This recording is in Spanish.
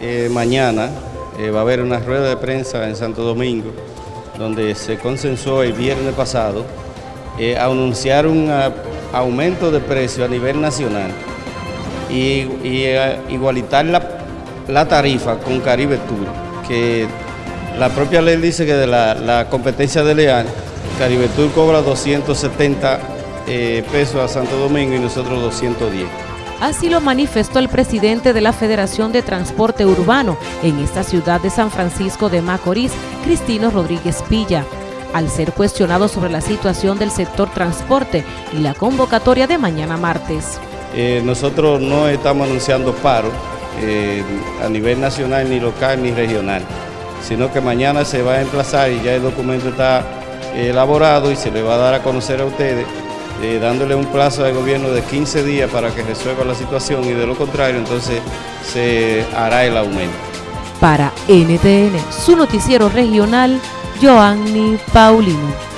eh, mañana eh, va a haber una rueda de prensa en Santo Domingo, donde se consensuó el viernes pasado eh, anunciar un ah, aumento de precio a nivel nacional y, igualitar la, la, tarifa con Caribe Tour, que la propia ley dice que de la, la competencia de Leal, Caribe Tour cobra 270 pesos a Santo Domingo y nosotros 210. Así lo manifestó el presidente de la Federación de Transporte Urbano en esta ciudad de San Francisco de Macorís, Cristino Rodríguez Pilla, al ser cuestionado sobre la situación del sector transporte y la convocatoria de mañana martes. Eh, nosotros no estamos anunciando paro eh, a nivel nacional, ni local, ni regional, sino que mañana se va a emplazar y ya el documento está elaborado y se le va a dar a conocer a ustedes eh, dándole un plazo al gobierno de 15 días para que resuelva la situación y de lo contrario entonces se hará el aumento. Para NTN, su noticiero regional, Joanny Paulino.